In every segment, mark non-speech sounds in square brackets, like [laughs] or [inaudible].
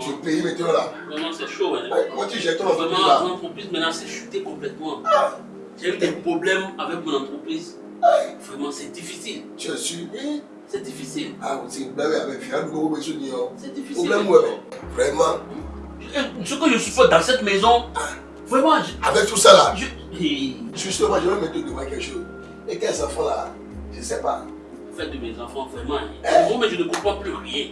Tu payes maintenant là. Vraiment, c'est chaud. Hein. Comment tu gères ton entreprise Vraiment, là? mon entreprise maintenant c'est chuté complètement. Ah. J'ai eu des problèmes avec mon entreprise. Vraiment, c'est difficile. Tu es sûr? Eh, C'est difficile. Ah, c'est une blague avec avons besoin de C'est difficile. Problème, ouais. Vraiment, Ce que je suis fait dans cette maison, vraiment, je. avec tout ça là, je- justement, je vais me demander quelque chose. Et quels enfants là? Je sais pas. Faites de mes enfants, vraiment. Eh. Moi, mais je ne comprends plus rien.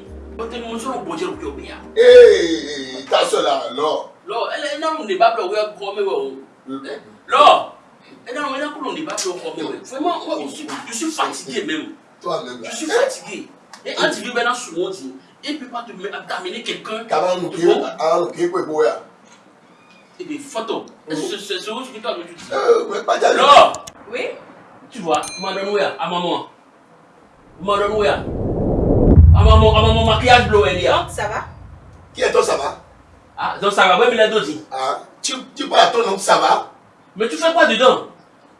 De Vraiment, moi, je suis, je suis fatigué même. Toi-même là. Je suis fatigué. Et quand tu vis maintenant sur mon dit, il ne peut pas t'amener quelqu'un. Comment nous crier nous crier pour boire. Et des photos. Est-ce que c'est ce que tu dois me dire Euh, mais pas d'aller. Là, Oui? Tu vois, madame Ouya, à maman. Madame Ouya. À maman, à maman, maquillage bleu, elle y a. Donc, ça va? Qui est toi, ça va? Ah, donc ça va, ouais, mais la dose. Ah, tu, tu parles à ton nom, ça va? Mais tu fais quoi dedans?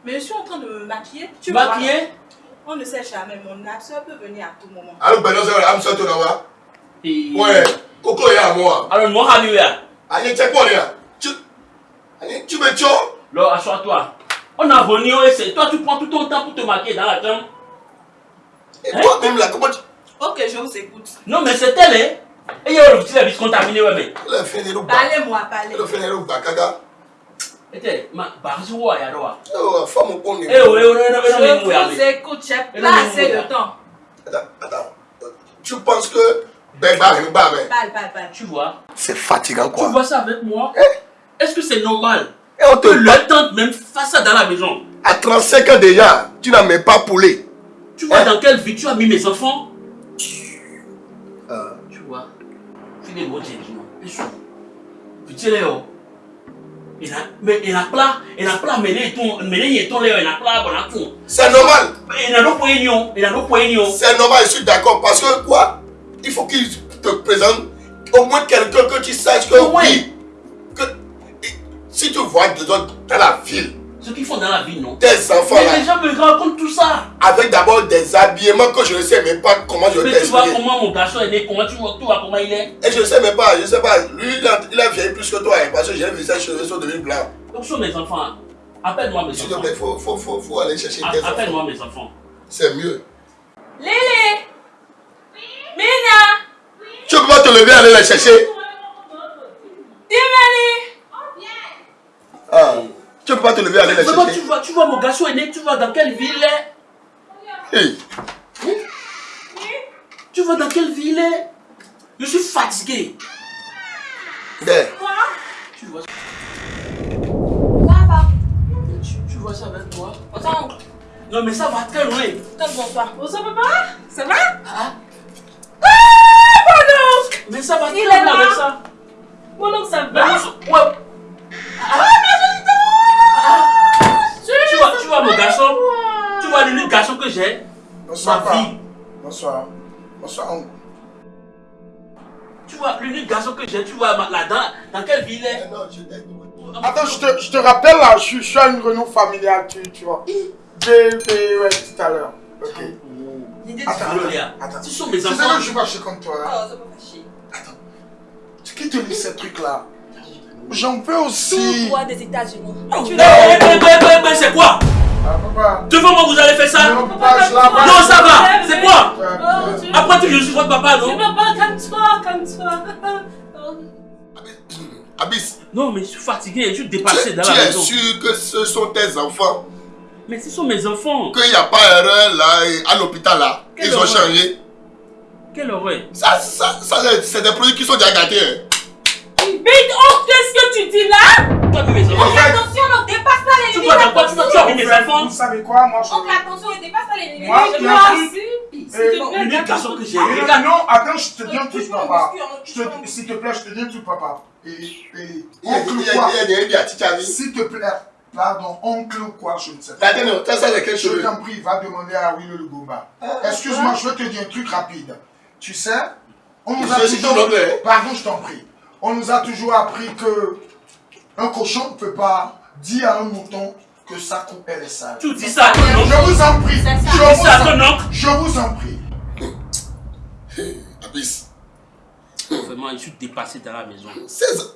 Mais je suis en train de me maquiller. Tu vois, maquillé On ne sait jamais, mon absent peut venir à tout moment. Alors, ben, non, c'est tour là Et- Ouais, Coco est à moi. Alors, moi, Hamouya. Allez, check moi là? Tu. Allez, tu me tues Là, assois-toi. On a venu au essai. Toi, tu prends tout ton temps pour te maquiller dans la chambre. Et toi-même là, comment tu. Ok, je vous écoute. Non, mais c'est elle, hein. Et il y a le petit contaminé, ouais, mais. Parlez-moi, parlez. Elle a fait les roues, Kaka. Et t'es, ma, je vois, y'a ouais, Je vous écoute, j'ai pas assez de temps. Attends, attends. Tu penses que. Ben. Parle, parle, parle. Tu vois C'est fatigant Tu quoi. vois ça avec moi? Eh? Est-ce que c'est normal Et on te le tante même fasse ça dans la maison? À 35 ans déjà, tu n'as même pas poulé. Tu vois Eh? dans quelle vie tu as mis mes enfants? Il a, mais il a plat, il a plat, ton, ton il a plat, bon, tout. C'est normal. Il a nos poignons, il a nos poignons. C'est normal, je suis d'accord. Parce que quoi? Il faut qu'il te présente au moins quelqu'un que tu saches que moins. oui. Que, si tu vois des autres dans la ville, Ce qu'ils font dans la vie, non tes enfants Mais là, les gens me racontent tout ça. avec d'abord des habillements que je ne sais même pas comment je vais Mais tu vois comment mon garçon est né, comment tu vois, tu vois comment il est. Et je ne sais même pas, je ne sais pas. Lui, il a, il a vieilli plus que toi, hein, parce que j'ai vu ses cheveux sont devenus blancs. Donc sur mes enfants, appelle-moi mes S'il te enfants. plaît, il faut, faut, faut, faut aller chercher tes enfants. Appelle-moi mes enfants. C'est mieux. Lily Mina Tu peux pas te lever et aller les chercher Dimani ah. Tu peux pas te lever aller les Vraiment, tu chercher vois, tu vois mon garçon est né, tu vois dans quelle ville il est. Hey. Tu vois dans quelle ville il est. Je suis fatigué. Ben, Quoi Tu vois, Papa tu, tu vois ça avec moi Attends, Non mais ça va très loin. attends, bonsoir. Bonsoir, papa Ça va Ah, Ah, mon oncle mais ça va Il très là. avec ça. Mon oncle, ça va ouais. Ah, Tu vois, tu vois mon garçon Tu vois l'unique garçon que j'ai Bonsoir, Ma vie. Bonsoir. Bonsoir, oncle. Tu vois l'unique garçon que j'ai, tu vois ma- là dans, quelle ville il est? Non, je. Attends, je te, je te rappelle là, je suis, je suis à une réunion familiale, tu, tu vois. J'ai fait ouais, tout à l'heure. Ok. L'idée Attends, de là. attends. Ce sont mes Tu sais enfants. que je suis fâché contre toi. Hein? Oh, ça peut pas chier. Qui te lit ces trucs-là J'en veux aussi. Tout droit des États-Unis. Oh, Tu l'as- c'est quoi? Ah, papa. Devant moi vous allez faire ça? Non, papa, je ça va C'est quoi? Oh, tu- Après tout, je suis votre papa, Tu non pas, calme-toi, calme-toi. Oh. Abyss, Non, mais je suis fatigué, je suis tu, dépassé dans tu la es maison. sûr que ce sont tes enfants? Mais ce sont mes enfants. Qu'il n'y a pas erreur là, à l'hôpital là Quelle Ils ont changé Quelle horreur. Ça, ça, ça c'est des produits qui sont déjà gâtés. hein. Big oh, qu'est-ce que tu dis là? Tu as vu mes En enfants fait- Attention, ne dépasse pas les Tu limites. vois dans quoi tu, tu as vu mes enfants Vous savez quoi? Moi, je. Oncle, attention, ne dépasse pas les limites. Moi, Je. S'il Euh, que j'ai. Euh, non, attends, je te dis un truc, papa. S'il te plaît, je te dis un truc, papa. Oncle quoi? S'il te plaît, pardon, oncle quoi, je ne sais pas. attends, non, t'as ça avec quel Je t'en prie, va demander à Will le Gomba. Excuse-moi, je vais te dire un truc rapide. Tu sais, on nous a toujours... hein. Pardon, je t'en prie. On nous a toujours appris que un cochon ne peut pas dire à un mouton que sa coupe elle est sale. Tu dis ça à ton Je oncle vous en prie. C'est ça. Je Tu dis vous ça à en, ton oncle je vous en prie. Abyss. Vraiment, je suis dépassé dans la maison. 16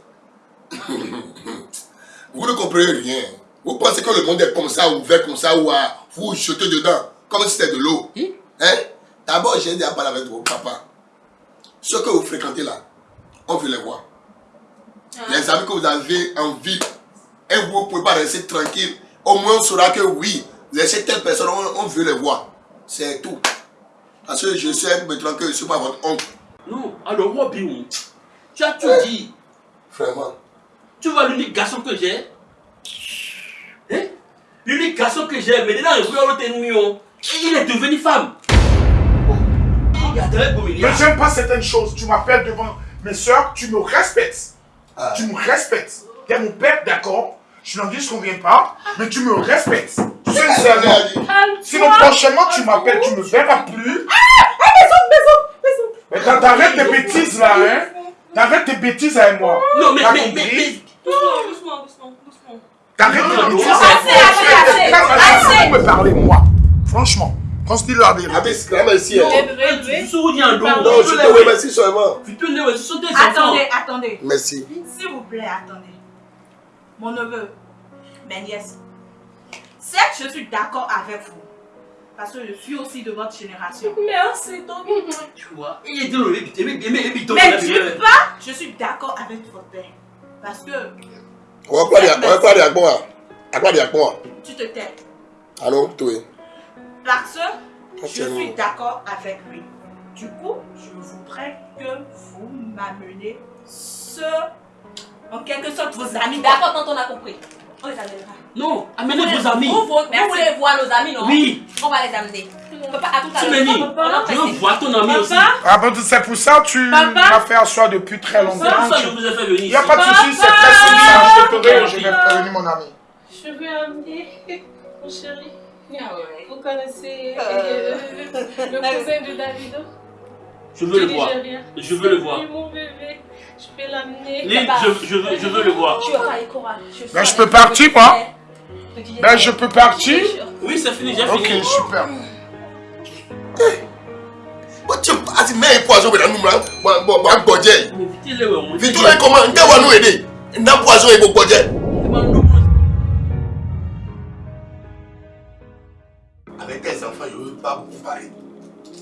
Vous ne comprenez rien. Vous pensez que le monde est comme ça, ouvert comme ça, ou à vous jeter dedans, comme si c'était de l'eau. Hein? Hein? D'abord, j'ai dit à parler avec vos papas. Ceux que vous fréquentez là, on veut les voir. Les amis que vous avez en vie, et vous ne pouvez pas rester tranquille. Au moins, on saura que oui, laissez telle personne, on, on veut les voir. C'est tout. Parce que je sais maintenant que je ne suis pas votre oncle. Non, alors moi, Biou, tu as tout dit. Vraiment. Tu vois l'unique garçon que j'ai Hein L'unique garçon que j'ai, maintenant, il voulait l'autre il est devenu femme. Il a très beau Mais milliard. j'aime pas certaines choses. Tu m'appelles devant mes soeurs, tu me respectes. Ah. Tu me respectes. T'es mon père, d'accord Je n'en dis ce qu'on vient pas, mais tu me respectes. Sincèrement. Sinon, prochainement, tu m'appelles, tu me verras plus. Mais t'as- t'arrêtes tes bêtises là, hein T'arrêtes tes bêtises avec moi. Non, mais, T'as mais, mais, compris mais, Doucement, doucement, doucement, doucement. T'arrêtes Non, tes bêtises non, avec assez, moi. assez, assez, assez. Vous me parlez, moi. Franchement, quand je dis la vérité. Abbé, grand merci. hein. tu souris un dos. Non, je te remercie seulement. Tu te lèves, ce sont tes enfants. Attendez, attendez. Merci. S'il vous plaît, attendez. Mon neveu, ma nièce, certes, je suis d'accord avec vous. Parce que je suis aussi de votre génération. Merci, donc. Tu vois, il est dans le mais d'une part, je suis d'accord avec votre père. Parce que On va pas à. À dire à quoi. tu te tais. Allô, toi. Parce que je suis d'accord avec lui. Du coup, je voudrais que vous m'amenez ce. En quelque sorte, vos amis. D'accord, quand on a compris. On les amènera. Non, amenez vos amis. Vous, vous, voulez voir nos amis, non? Oui, On va les amener. On peut pas à tout à tu l'heure. m'as dit. On a Je veux voir ton ami aussi. Papa, Ah, c'est pour ça que tu Papa? m'as fait asseoir depuis très C'est longtemps. pour ça que Tu- je vous ai fait venir Il n'y a pas de souci, c'est très simple. Je te je vais prévenir mon ami. je vais amener mon chéri. Ah ouais. Vous connaissez Euh. le cousin de Davido Je veux le voir. Je veux le voir. Oui, mon bébé. Je vais l'amener. Je, je, veux, je veux le voir. Tu les. Ben, je peux partir, moi. Ben, je peux partir Oui, c'est fini, j'ai Ok, fini. super. Tu as dit, mais un poison, mais nous, là. Bon, bon, bon, bon, Dieu. Mais vite, les ouais, on Vite, là, ne veux pas beaucoup parler.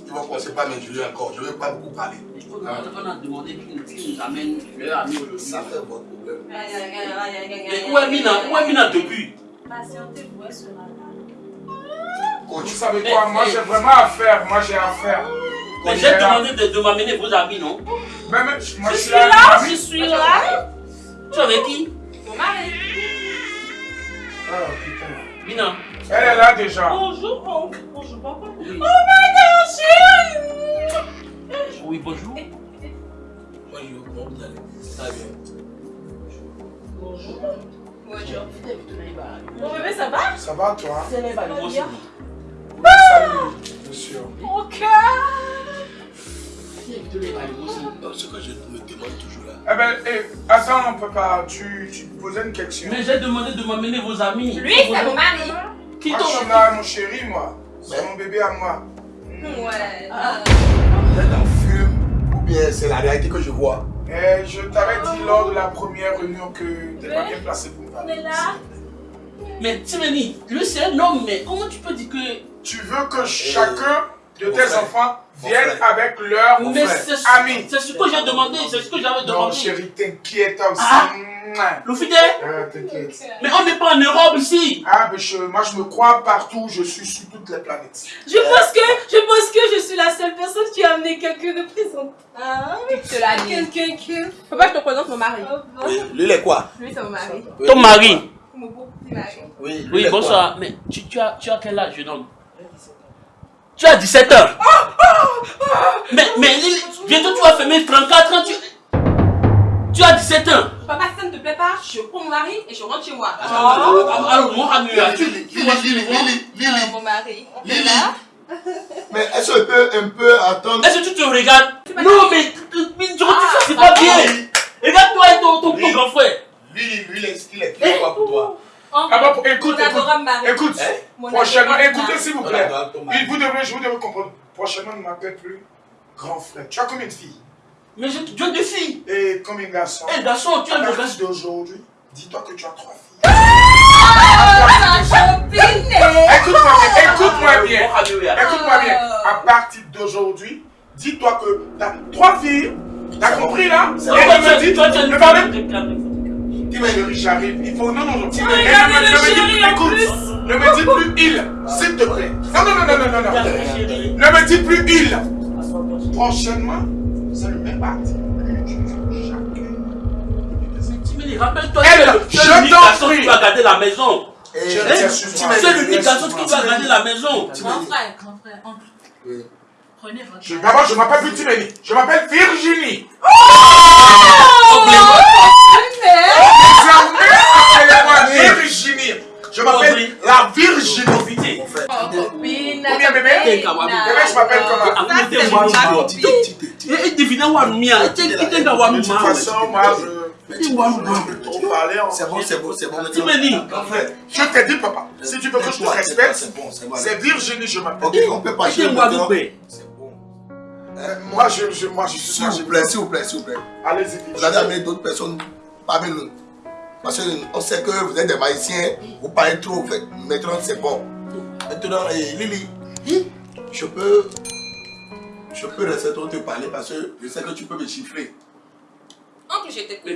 Ils vont commencer par m'injurier encore. Je ne veux pas beaucoup parler. On a demandé qu'il qu'il nous amène leur ami aujourd'hui. Ça fait votre problème. Mais où est Mina? Où est Mina depuis? Patientez-vous, elle sera là. Vous Coach, savez quoi, moi j'ai vraiment affaire, moi j'ai affaire. Mais j'ai demandé de, de m'amener vos amis, non? Même, moi Je je suis là, là. je suis là. Tu es avec qui? Mon mari. Ah, putain. Mina. Elle est là déjà. Bonjour, oncle. Bonjour, papa. Oui. Oh my god, chérie. Oui, bonjour. bonjour, comment vous allez Très bien. Bonjour. Bonjour. Mon bébé, ça va? Ça va toi? Moi aussi. Salut, bien sûr. Ok. Non, Ce que je me demande toujours là. Eh ben, eh, attends, pas. Tu, tu posais une question. Mais j'ai demandé de m'amener vos amis. Lui, c'est mon mari. Qui Moi je suis t'ont là, mon chéri, moi. C'est mon bébé à moi. Ouais. Vous êtes en fume ou bien c'est la réalité que je vois? Eh, je t'avais dit lors de la première réunion que t'es pas bien placé pour parler. est là. Mais Timeni, lui c'est un homme, mais comment tu peux dire que. Tu veux que chacun de tes frère. enfants Mon vienne frère. avec leur Mais frère, c'est ce, ami. c'est ce que j'ai demandé, c'est ce que j'avais Non, demandé. chérie, t'inquiète aussi. Ah. Le fidèle Euh, t'inquiète. Mais on n'est pas en Europe ici. Ah, mais je- moi je me crois partout, je suis sur toutes les planètes. Je pense que je pense que je suis la seule personne qui a amené quelqu'un de présent. Ah, dit. quelqu'un qui. Faut pas que je te présente mon mari. Oh, bon. Lui, il est quoi? Lui, c'est mon mari. Ton mari Mon beau petit mari. Oui, Oui, bonsoir. Mais tu, tu, as, tu as quel âge, jeune homme? Tu as 17 ans. Mais, mais il- bientôt tu vas fermer 34 ans. Tu, tu as 17 ans. Papa, si ça ne te plaît pas, je prends mon mari et je rentre chez moi. Alors, alors, mon ami, tu, Lily, que Lily, Lily, Lily. Ah, mon mari. Lily. Mais est-ce qu'on peut un peu attendre? Est-ce que tu te regardes? Non, mais, mais tu vois, Ah, c'est pas ah, bien. Regarde-toi et ton, ton, ton Oui. grand frère. Lui, lui, il est, quoi pour toi? Ah bah, écoute, écoute, écoute. Hein Mon Prochainement, écoutez s'il vous plaît. vous devrez, je vous devez comprendre. Prochainement, ne m'appelle plus grand frère. Tu as combien de filles? Mais je, je défie. Et comme un garçon, Eh garçon, tu à es le partir garçon. d'aujourd'hui, dis-toi que tu as trois filles. Écoute-moi Écoute-moi bien, écoute-moi bien. Écoute. Écoute-moi bien. À partir d'aujourd'hui, dis-toi que t'as trois filles. T'as compris là? Et elle me tu dit, toi, tu es ne une femme de calme. Chérie, j'arrive. Il faut. Non, non, non. Me- ne le me dis plus. Ne me dis plus il, s'il te plaît. Non, non, non, non, non, non. Ne me dis plus il. Prochainement, c'est le même parti que tu fais rappelle-toi, le- je l'unique qui va garder la maison. Et Tu es l'unique garçon qui va garder la maison. Grand frère, grand frère, oncle. Oui. Prenez votre Je- D'abord, je m'appelle plus Timélie. Je m'appelle Virginie. Virginie. Je m'appelle la Virginie. Copine. Combien, bébé? Bébé, je m'appelle comment? Ça, c'est ma copine. Devinez où tu De toute façon, moi, je tu vois, C'est bon, c'est bon, c'est bon. Timeli. Mon frère. Je te dis, papa, si tu veux que je te respecte, C'est bon, c'est Virginie, je m'appelle. Ok, on peut pas Tu. C'est bon. Euh, Moi, je, je, moi, je suis S'il vous plaît, s'il vous plaît, s'il vous plaît. Allez-y, Vous allez amener d'autres personnes parmi nous. Parce qu'on sait que vous êtes des maïsiens, vous parlez trop, fait. Maintenant, c'est bon. Maintenant, eh, Lily, je peux. Je peux rester trop te parler parce que je sais que tu peux me chiffrer. Oncle, je t'écoute.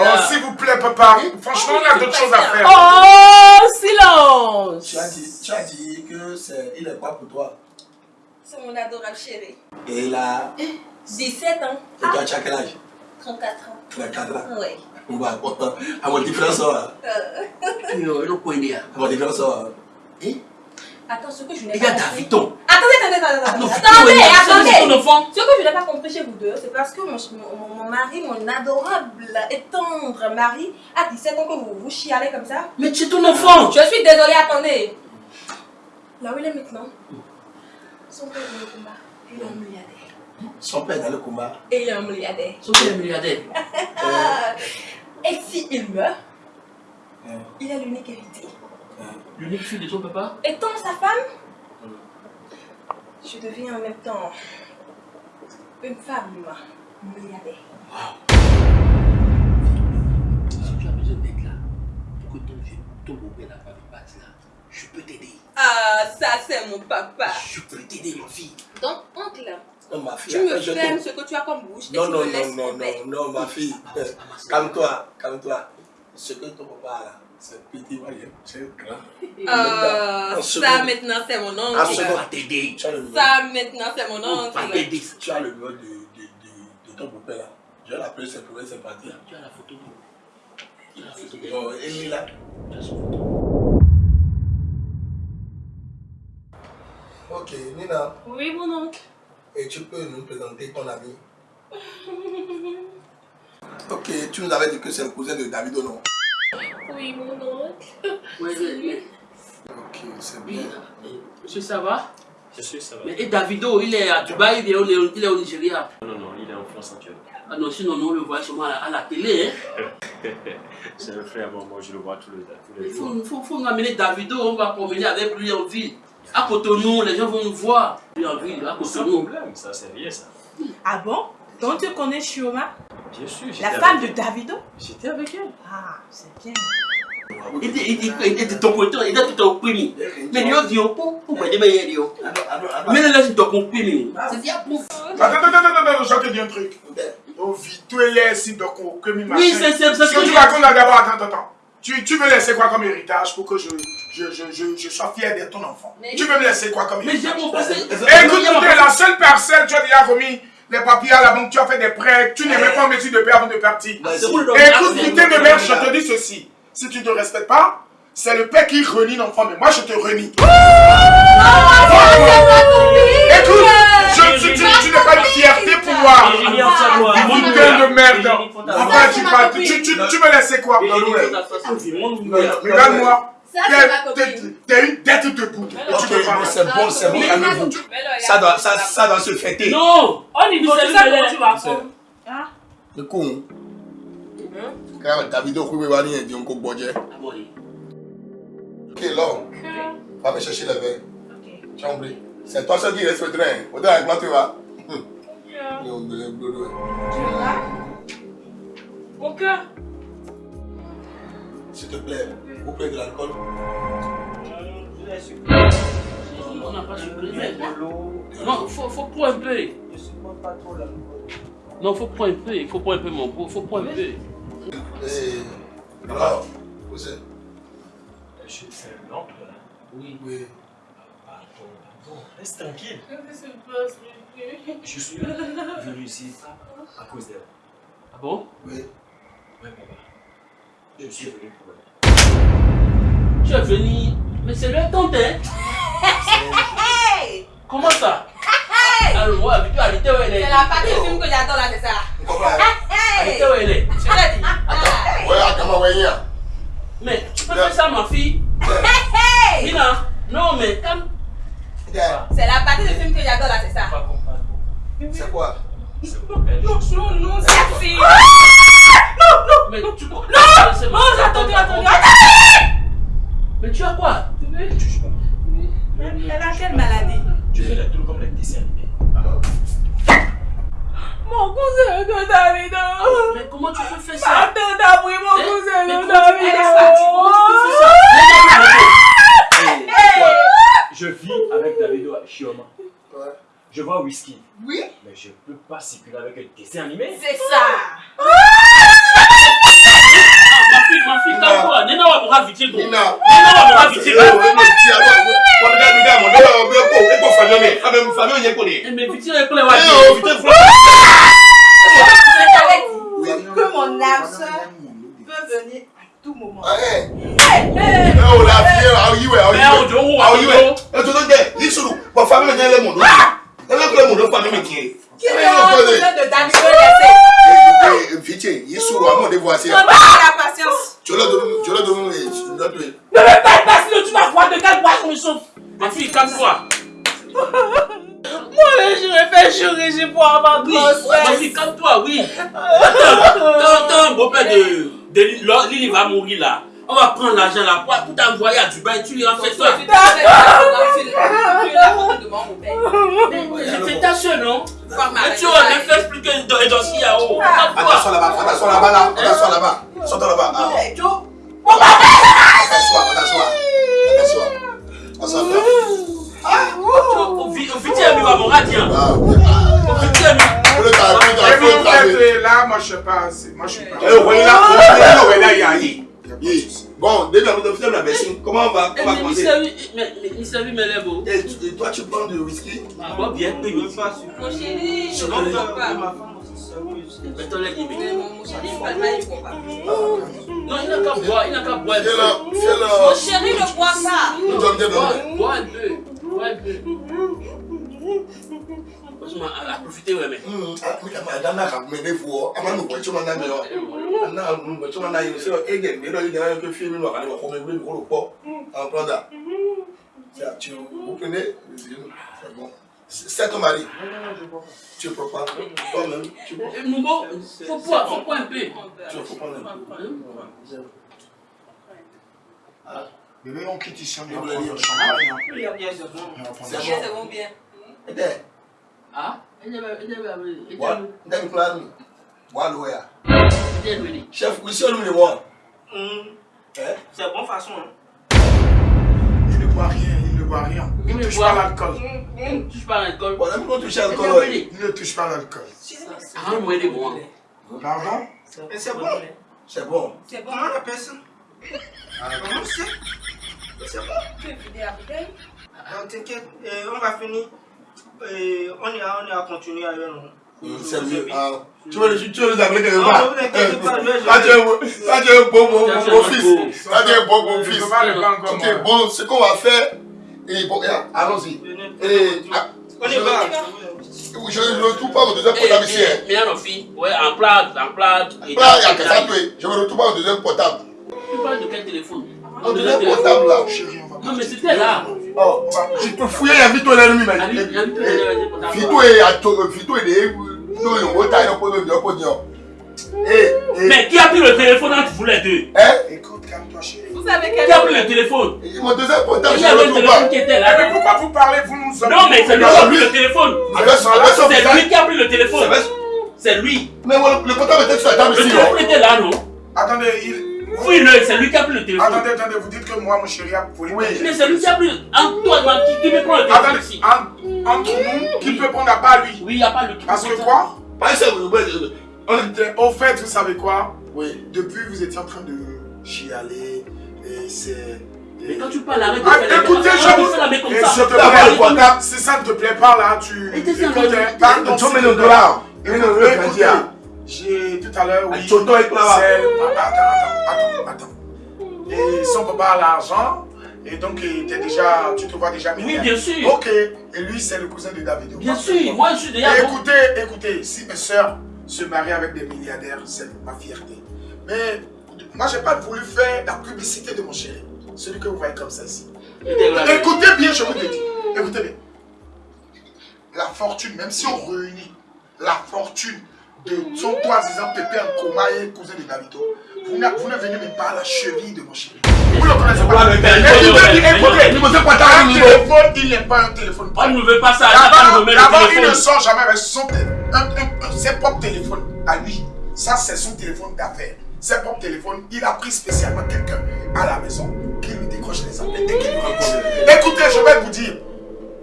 Ah. Oh, s'il vous plaît, papa. Franchement, on a d'autres choses à faire. Oh, silence. Tu as dit, tu as dit que c'est. Il est quoi pour toi C'est mon adorable chéri. Et là, 17 ans. et toi, tu as quel âge? 34 ans. 34 ans. Oui. On va content. [laughs] À mon différence, le point là. À mon différence, là. Eh Attends, ce que je n'ai Il y a pas compris. Davidon. Attendez, attendez, attendez, non, attendez. Attendez, attendez. Ce que je n'ai pas compris chez vous deux, c'est parce que mon, mon, mon mari, mon adorable et tendre mari, a 17 ans que vous vous chialez comme ça. Mais tu es ton enfant. Je suis désolée, attendez. Là où il est maintenant, son père est au combat. Il est un milliardaire. Son père est dans le combat. Et il est un milliardaire. Son père est milliardaire. Ah. Et si il meurt, Euh, il a l'unique héritier. euh, L'unique fille de ton papa? Étant sa femme, je deviens en même temps une femme milliardaire. Si tu as besoin d'être là pour que ton vieux, ton beau-père n'a pas de là, je peux t'aider. Ah, ça c'est mon papa. Je peux t'aider ma fille. Donc, oncle, Non, ma fille, tu me fermes te- ce que tu as comme bouche et Non, tu non, me non, non, non, non, ma fille. [laughs] Calme-toi, calme-toi. Ce que ton papa a là, c'est petit, voyez, c'est grand. En ça maintenant c'est mon En oncle. Va t'aider. Ça maintenant c'est mon va oncle. t'aider. tu as le numéro de, de, de, de ton beau-père là. Je vais l'appeler, c'est pour c'est parti. Tu as la photo. Tu as la photo. Bon, Élie là. Tu as son photo. Ok, Nina, Oui, mon oncle. Et tu peux nous présenter ton ami Ok, tu nous avais dit que c'est le cousin de David, non? Oui, mon oncle. Oui, oui. Ok, c'est Oui. bien. Monsieur, ça va? Je suis, ça va. Mais et Davido, il est à Dubaï, il est, au- il est au Nigeria? Non, non, il est en France actuellement. Ah non, sinon, nous, on le voit seulement à la, à la télé. Hein. [laughs] C'est le frère, bon, moi je le vois tous les, tous les Il jours. faut, faut, faut nous amener Davido, on va promener avec lui en ville. À Cotonou, les gens vont nous voir. Lui en ville, à Sans Cotonou. problème, ça c'est rien ça. Ah bon? Donc tu connais Shioma Bien sûr, j'étais La avec femme de. Davido? J'étais avec elle. Ah, c'est bien. Il dit, il dit, il dit, ton côté, il dit, tout au primi. Mais lui, il dit, pour, pour, pour, mais il dit, mais là, c'est ton primi. C'est bien pour. Attends, attends, attends, attends, je te dis un truc. Oh, vite, tu es si, donc, machin. Oui, c'est c'est- c'est Ce ce que que tu je racontes là d'abord, attends, attends, attends. Tu, tu veux laisser quoi comme héritage pour que je, je, je, je, je sois fier d'être ton enfant? Mais- Tu veux me laisser quoi comme Mais j'ai héritage? mon conseil. Écoute, écoute, la seule parcelle, tu as déjà remis les papiers à la banque, tu as fait des prêts, tu n'es même pas en mesure de payer avant de partir. Pour le Écoute, putain de merde, je te dis ceci. Si tu ne te respectes pas, c'est le père qui renie l'enfant, mais moi je te renie. Écoute, je, tu, tu, tu n'es pas de fierté pour moi. Putain de merde. Enfin, tu, parles, tu, tu, tu me laisses quoi Regarde-moi. T'es une tête pas. bon, c'est bon, c'est bon, calmez-vous. Ça doit, ça, ça doit se fêter. Non Oh, niveau, C'est c'est ça le délai. tu vas Ah, Le con. Quand David Okou va venir, il dit on coupe budget. Ah bon, oui. Ok, là, va me chercher les verres. ok. Tu as oublié C'est toi seul qui train. Au avec moi, tu vas. boulot. Tu es là? Mon cœur. S'il te plaît, vous prenez de l'alcool. On n'a pas supprimé. Non, faut, faut prendre un peu. Je supporte pas trop l'alcool. Non, faut prendre un peu. Il faut prendre un peu, mon beau. Faut prendre un peu. Et. Alors, vous êtes. Je suis c'est l'oncle là. Oui. Oui. Reste tranquille. Qu'est-ce qui se passe, bébé Je suis [laughs] venu ici à cause d'elle. Ah bon? Oui. Ouais, papa. Je suis venu pour elle. Tu es venu. Mais c'est le tante, hein Hey Comment ça? Alors, moi, où elle est? C'est la partie du film que j'adore là, c'est ça. Arrêtez où elle est? Je l'ai dit. Ah. Ouais, comment y'a. Mais tu peux faire ça, ma fille Hey Mina Non, mais comme. C'est la partie du film que j'adore là, c'est ça. C'est quoi? Non, non, non, c'est Merci. Mais tu peux. Non Non, attendez, attendez, Mais tu as quoi? Ne touche pas. Elle a quelle maladie? Tu fais la tour comme les dessins animés. Mon cousin de David. Mais comment tu peux faire ça? Attends, pris mon Eh, cousin mais de tu- David. Comment tu peux faire ça. Je vis avec Davido à Chioma. Ouais. Je vois Whisky. Oui Mais je peux pas circuler avec un dessin animé. C'est ça. Eh, ah. Eh, Eh, oh, que mon âme peut venir tout moment. La On va la patience. Tu l'as donné, tu l'as donné, tu l'as donné. Ne me parle pas sinon tu vas voir de quel bois je me sauve. Ma fille, calme-toi. Moi, je faire chaud régime pour avoir Oui, ma grossesse. fille, calme-toi, oui. Quand un beau-père de Lily- va mourir là, on va prendre l'argent là pour, pour t'envoyer à Dubaï, tu lui en fais toi. [laughs] C'est ta soeur, non? Mais tu dans dans ce qu'il y a haut. Attention là-bas, attention là-bas, là. Attention là-bas. Sortons là-bas. Ah. Attention, attention. Attention. Attention. Au vite, au vite, il va mon radien. Ah, Au sais pas. Moi je suis pas. Bon, déjà, vous devez faire la. Comment on va, on va Mais il mes lèvres. Et toi, tu prends du whisky? Ah, bon, bien, oui, oui. Mon chéri, je ne comprends pas. Ma femme aussi. Mon chéri, il ne comprend pas. Non, il n'a qu'à boire, il n'a qu'à boire. un peu. Fais-le, Mon fais-le. chéri ne boit pas. Nous sommes bien Bois, donnés. bois un peu. Bois un peu. Franchement, à, à profiter, ouais, mais. Hum, ah, mais kama adana ka mene fo ama no kwa chuma na me yo ana no kwa chuma na yo se ege me do ige na yo ke film no ka le ko me gbe ko lo po en prendre ça tu vous prenez c'est bon c'est ton mari tu peux pas toi-même tu peux Eh, Nouveau, faut boire, faut boire un peu. tu peux prendre un peu Bébé, on quitte ici, on Il va voulait prendre dire. le champagne. hein. Il y a bien c'est bon. On va prendre C'est le Bien, bon. c'est bon, bien. Ah, il avait, il avait, il wa avait, ndem plan mi? Wa lo ya chef we see le mo Hum, eh? C'est bon façon. Hein. Il ne boit rien, il ne boit rien. Il Il ne touche pas l'alcool. Il ne touche pas l'alcool. bon même quand tu Il ne touche pas l'alcool. Ah, moi, il est bon. Pardon? C'est bon. c'est bon C'est bon. Comment on appelle ça Comment c'est C'est bon. Tu es fidèle à la bouteille Non, T'inquiète, euh, on va finir. Euh, on est à, on est à continuer ailleurs. ah tu veux tu veux les appeler quelque part? vais- Ça tu es bon bon bon un fils ça tu es bon bon fils Ok, bon, ce qu'on va faire, et bon, regarde, allons-y. Et, ah, On y je- va. Je ne retrouve pas mon deuxième Eh, portable ici. eh, mais alors, fille, ouais, en plat, en plat. et Là, il y a que ça. Je ne retrouve pas mon deuxième portable. Tu parles de quel téléphone? Mon deuxième portable, là. Chérie, Non, mais c'était là. Oh, tu peux fouiller, il y a Vito et l'ennemi, Ah, mais. Vito et l'ennemi, portable. Vito et Ato, Vito et les. Non, il y a un retard, il y a un peu de- il y a un peu de- Eh, eh, Mais qui a pris le téléphone entre vous les deux? Hein? Écoute, calme-toi, chérie. Vous savez Qui a quel pris le téléphone? Mon deuxième portable, Il je y ne le pas. qui était là. mais pourquoi vous parlez Vous nous sommes. Non, mais c'est lui qui a pris le téléphone. C'est lui qui a pris le téléphone. C'est lui. Mais le portable était sur la table Le ici. téléphone non était là, non? Attendez, il. Fouille-le, c'est lui qui a pris le téléphone. Attendez, attendez, vous dites que moi, mon chéri, a volé. Oui. Mais c'est lui qui a pris. En toi, man, qui, qui peut prendre le téléphone Attendez, ici en- entre nous, qui peut prendre à part lui? Oui, il n'y a pas le. Parce que ça. quoi ça, euh, on- Au fait, vous savez quoi? Oui. Depuis, vous étiez en train de chialer, et c'est. Mais quand tu parles, arrête de Ah, écoutez, je vous. la main comme Et ça. s'il te Ah, plaît, le portable. si ça ne te plaît pas là, tu. Et t'es ça, Écoute, le- hein, est Écoutez, le écoutez. J'ai tout à l'heure, oui. C'est- Attends, attends, attends, attends. Et son papa a l'argent, et donc était déjà, tu te vois déjà Oui, milliardaire. bien sûr. Ok, et lui c'est le cousin de David. Bien sûr, moi je suis déjà. Et écoutez, écoutez, si mes soeurs se marient avec des milliardaires, c'est ma fierté. Mais moi, j'ai pas voulu faire la publicité de mon chéri. Celui que vous voyez comme ça ici. Écoutez bien, je vous le dis. Écoutez bien. La fortune, même si on réunit la fortune de son toi-disant Pépé en coma et cousin de Davido, vous ne, vous ne venez même pas à la cheville de mon chéri. Vous ne le connaissez pas. Un téléphone, il n'est pas un téléphone. On ne veut pas ça. D'abord, il ne sort jamais avec son ses propres téléphones à lui. Ça, c'est son téléphone d'affaires. Ses propres téléphones, il a pris spécialement quelqu'un à la maison qui lui décroche les appels dès qu'il lui rencontre. Écoutez, je vais vous dire.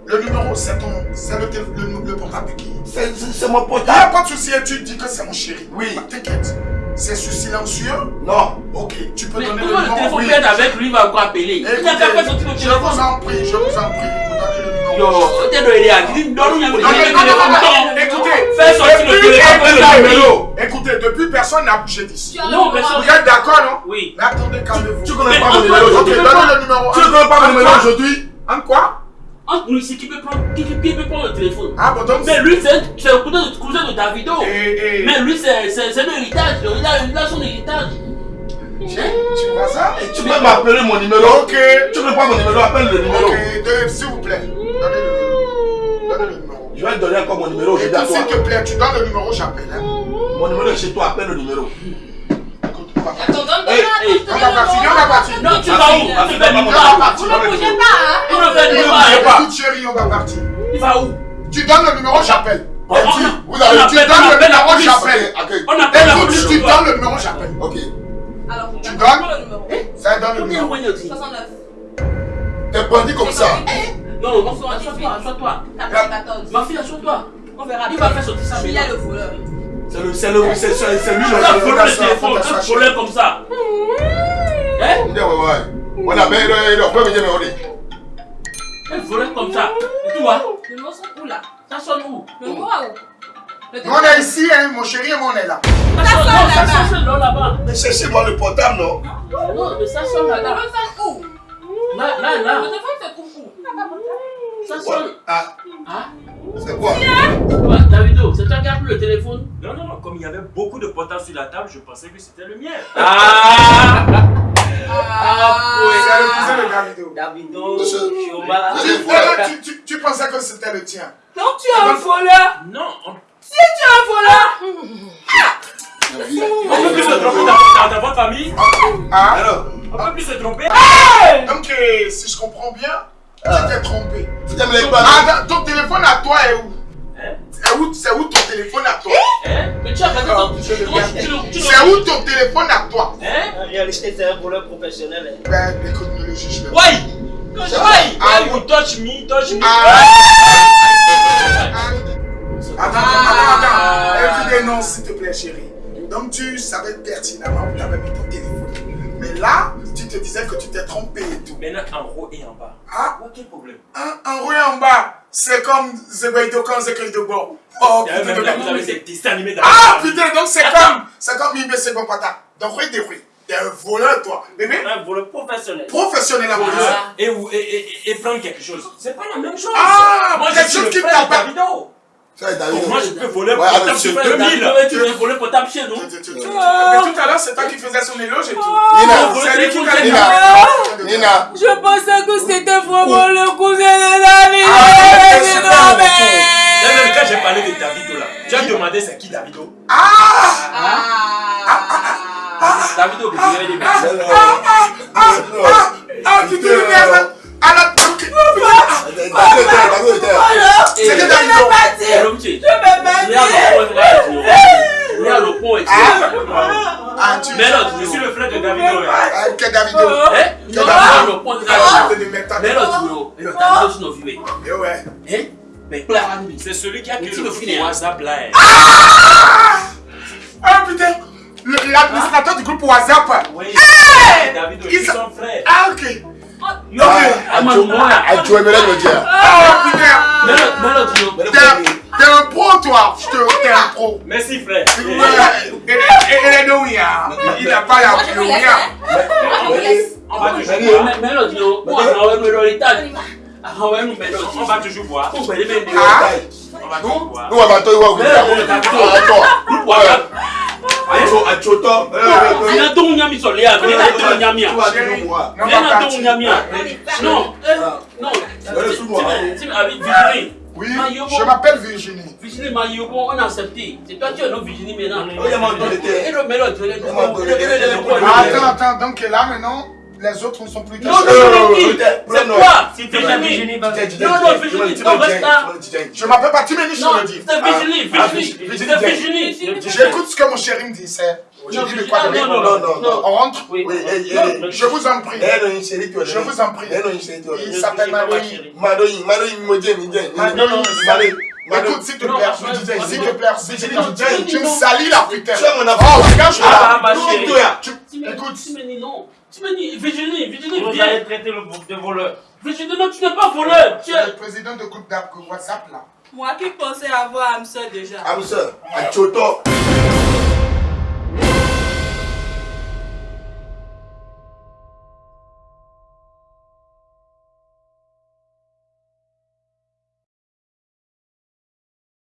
Le numéro, c'est ton, c'est le, tél- le, le portable de qui C'est mon Il n'y a portable. pas de souci et tu dis que c'est mon chéri. Oui. Bah, T'inquiète. C'est sur silencieux. Non. Ok, tu peux Mais donner le comment le numéro. téléphone avec lui, il va encore appeler. Il n'a Écoutez, le je vous en prie, je vous en prie, vous donnez le numéro. Yo, donne-nous téléphone. non, non, Non. Écoutez, Fais sortir le téléphone, le numéro. Écoutez, depuis personne n'a bougé d'ici. Non, personne. Vous êtes d'accord, non Oui. Mais attendez, calmez-vous. Tu connais pas mon numéro Ok, aujourd'hui. donnez le numéro. Tu ne connais pas mon numéro aujourd'hui En quoi Entre nous ici, qui peut prendre, qui, qui- peut prendre le téléphone? Ah, bon, donc. Mais lui, c'est le cousin de, cousin de Davido. Et, et, Mais lui, c'est un héritage. Il a, son héritage. tu, tu vois ça? Tu peux m'appeler mon numéro. Ok. Tu connais pas mon numéro, appelle le numéro. Ok, s'il vous plaît, donnez le, donnez le numéro. Je vais te donner encore mon numéro s'il te plaît, tu donnes le numéro, j'appelle. Hein. Mon numéro est chez toi, appelle le numéro. Écoute. Attends, Non, tu Ah, vas où ah. Vous ne bougez pas, hein Il ne hein. Chérie, on va partir. Il va où Tu donnes le numéro, j'appelle. Vous avez tu on donnes le numéro, j'appelle. On appelle la police. tu donnes le numéro, j'appelle. Ok. Alors, Tu donnes le numéro. Ça donne le Combien numéro. on dit 69. T'es bandit comme ça. Non, non, assois-toi, assois-toi. 94. Ma fille, assois-toi. On verra Il va faire sortir ça. Il y a le voleur. C'est le, c'est le, c'est c'est- lui le. le téléphone, un voleur comme ça. Hein Ouais, ouais, ouais. On a bien, il a pas bien, mais on est. Un voleur comme ça. Et toi, Le numéro sont où là ça sonne où Le à où Le Nous, on est ici, hein, mon chéri, et moi, on est là. Ça sonne, ça sonne là-bas. Mais cherchez-moi le portable, non Non, mais ça sonne Le là-bas. téléphone sonne où Là, là, Le là. téléphone se trouve où Ça sonne. Ah, Ah? C'est quoi? Quoi, Davido, c'est toi qui as pris le téléphone? Non, non, non, comme il y avait beaucoup de portables sur la table, je pensais que c'était le mien. Ah Ah, C'est le cousin de Davido. Davido. Chioma. Tu, voleur. tu, tu, tu pensais que c'était le tien. Donc tu es un voleur Non, on, Tu es un voleur on peut plus se tromper dans, votre famille. Ah Alors, On peut plus se tromper. Donc, euh, si je comprends bien, tu t'es trompé. les Ah, ton téléphone à toi est où? Où, c'est où ton téléphone à toi? Hein? Mais tu as regardé Ah, ton... je le- C'est où ton téléphone à toi? Hein? En réalité, c'est un voleur professionnel. hein. Ben, écoute, ne le juge pas. Why? C'est Why? Ah, Why you touch me, touch me? Ah, Attends, attends, attends. Everyday non, s'il te plaît, chérie. Donc, tu savais pertinemment où tu avais mis ton téléphone. Mais là, tu te disais que tu t'es trompé et tout. Maintenant, en haut et en bas. Ah, quel problème? un, un roué en bas, c'est comme Zebeito quand bord. Oh, putain, même là, vous avez des dessins animés dans Ah, la putain, donc c'est comme, c'est comme Ibe Segopata. Donc, oui, oui. T'es un voleur, toi. Bébé, Un voleur professionnel. professionnel à voleur. Et, et, et, et prendre quelque chose. C'est pas la même chose. Ah, quelque chose qui t'appelle. Davido. David. Moi, je peux voler Ouais, pour portable c'est sur Davido, 2000. ouais, tu veux voler pour taper chez nous Tu- tu- tu- tu- Mais tout à l'heure, c'est toi qui faisais son éloge et tout. Nina, C'est lui qui t'a dit. Nina, Nina, Je pensais que c'était vraiment le cousin de David. Ah. D'ailleurs, quand j'ai parlé de Davido là, tu as demandé c'est qui Davido? Ah Ah de donner des. Ah, tu te l'énerves à la C'était Davido. Eh, me regarde le point, regarde le point. Regarde le point, et Ah, tu Mais là, Je suis le frère de Davido. Ah, que Davido. Eh, le de. Mais tu mais Eh ouais. eh? Mais Clara, lui, C'est celui qui a créé le hein. WhatsApp là. hein. Ah putain Le- L'administrateur du groupe WhatsApp. Oui, Davido, Il ils sont frères. Ah ok. Hein. T'es un- pro toi Je te- T'es un pro. Merci frère. Et- les deux, hein. Il n'a pas la hein. On va toujours ta On va. toujours boire. Ah. Eh, eh, eh. ɲami sɔrɔ ya ɲami ya ɲami ya non eh, non Oui, je m'appelle Virginie. Virginie ma yobo on a accepté c'est toi qui es notre Virginie maintenant Oh. Ah, Attends, attends, donc là maintenant, les autres ne sont plus non non Euh, euh, non. Si Virginie, va Non, non, Virginie, non, reste là. Je m'appelle pas Timeni, je non le dis. c'est Virginie Ah, Virginie Virginie, c'est Virginie. Virginie J'écoute ce que mon chéri me dit, c'est. Je Non, dis de quoi ah, donner. non, non, Non, non, non. On rentre oui Oui, Non. Je vous en prie. Non, tu Je vous en prie. Non, tu Il s'appelle Madoï. Madoï, Madoï, Modien, Modien. Madoï. Madoï. Madoï. Écoute, s'il te Non, plaît, non, je disais, non, s'il non. te plaît, s'il te Non, plaît, non, tu me non. salis la putain. Tu as mon Oh, affaire. regarde, je suis Ah, là. ma Non, chérie. toi. Tu- Écoute, Timeni, non. Timeni, Virginie, Virginie, Vous viens. allez traiter le de voleur. Virginie, non, tu n'es pas voleur. Tu es le président de groupe d'app WhatsApp là. Moi qui pensais avoir sœur déjà. Amsa, Achoto.